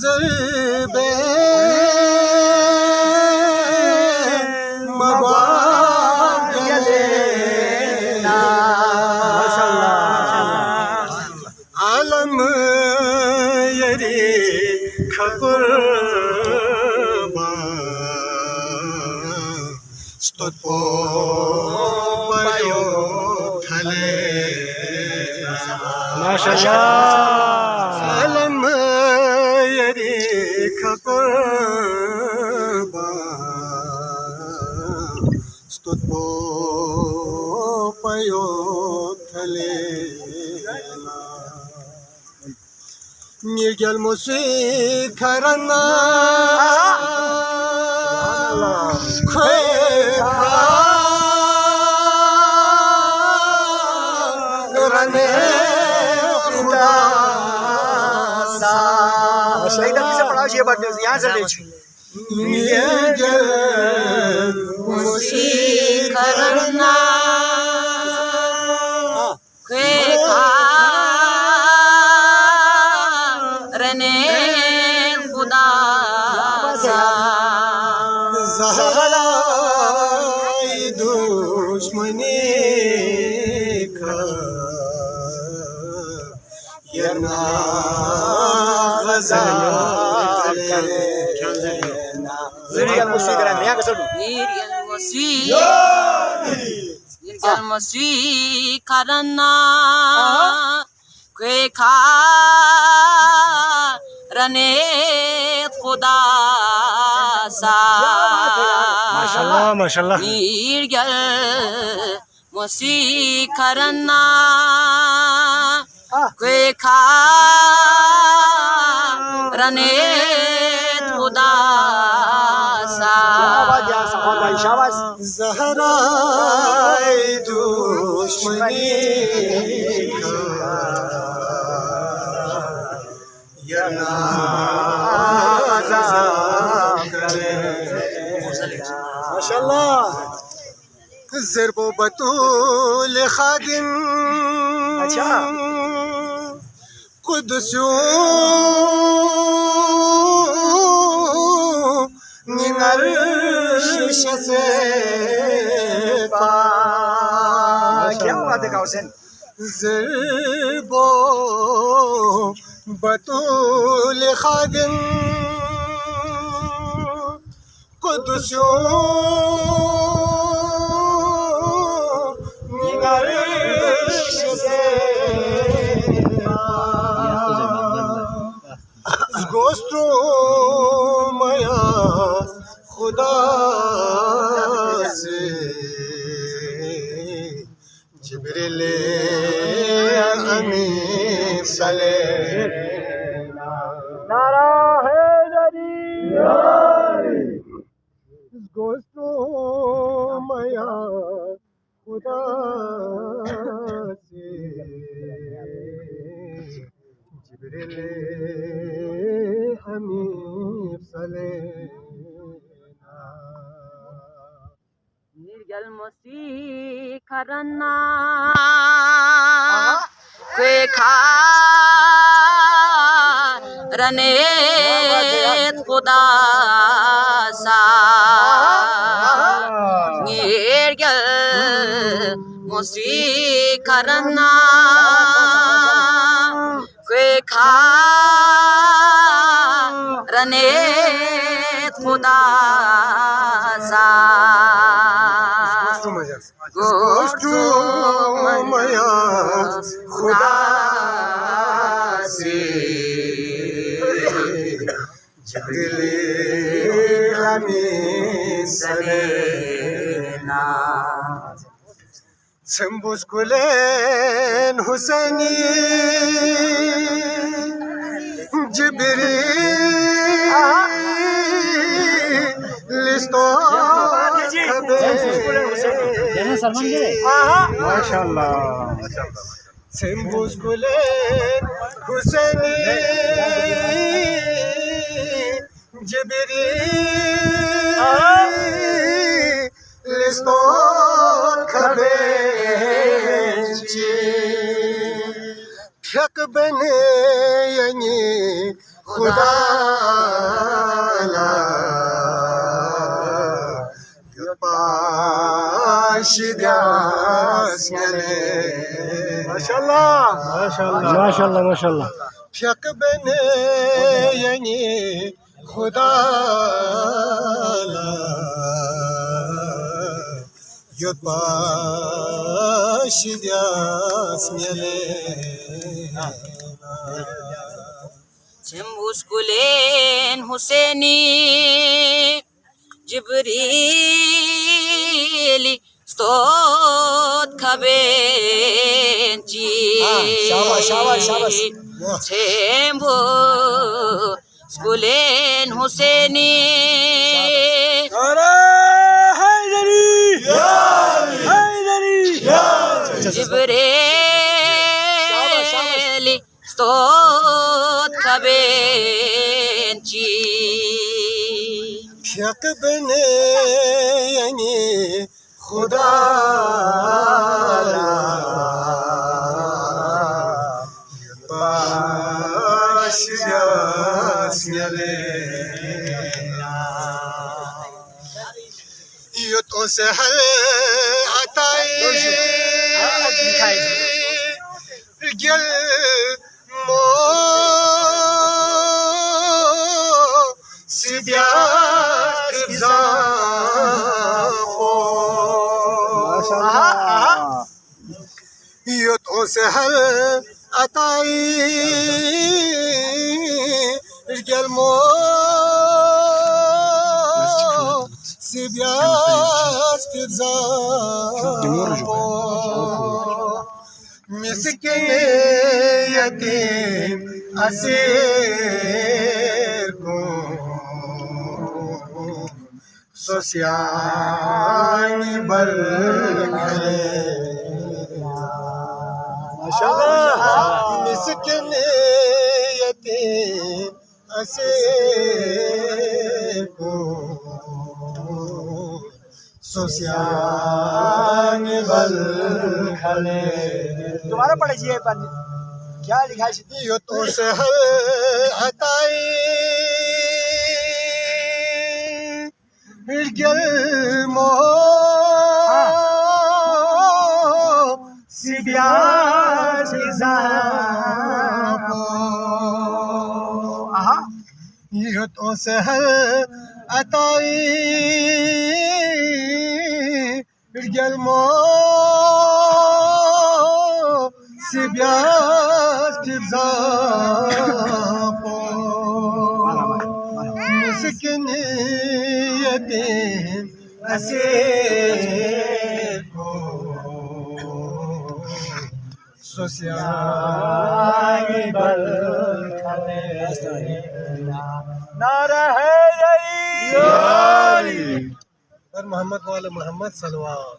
زربے مباگلینا عالم یری خبر ستپو پایو سے پڑھا یہ بات یہاں سے لے Mirgel musik karana سا زہرائی دشمنی کا ینا غزا کرینا موسیقی کرا نیا کسر میر المسی میر المسی کرنا کوئی کھا رنے خدا سا ماشاءاللہ. ماشاءاللہ میر گل مسی کرنا کوئی کھا رنے خدا سا۔ زہرائی دشمنی کا۔ ینا ماشاءاللہ۔ ضرب و بطول خادم۔ اچھا۔ قدسیوں من عرش سے پاک۔ کیا بات ہے حسین ضرب و بطول خادم۔ گوستو میا خدا سے جبریل امین صلی کرنا کوئی کھا رنے خدا سا نیرگل موسی کرنا کوئی کھا رنے خدا گوشتو میا خدا سے جبریل امین سلینا سمبوس کلین حسینی ماشاءاللہ۔ سمبوس کلین حسینی جبریل لستو کبیچی پھک بنے خدا ماشاءاللہ. ماشاءاللہ ماشاءاللہ. ماشاءاللہ شک بنے یعنی خدا لا یو پاش دیاس گلے Tembus kulen Huseni Ah, shabash, shabash. Tembus kulen Huseni نعرہ حیدری حیدری Jibrili stot kabenci شک بنے یعنی خدا پاش تو عطائی گل مو یہ تو سہل عطائی گل مو سیدیات زاخو مسکن یتیم اسیر کو۔ سوسیانی بل کھلے مسکن اسیر کو سوسیانی بل کھلے دوبارہ پڑھیے کیا لکھا ہے یہ تو سہل عطائی گل مو سیدیات یہ تو سہل عطائی. گل مو سیدیات مسکن یتیم اسیر سوسیانی بل حیدری پر محمد وال محمد صلوات۔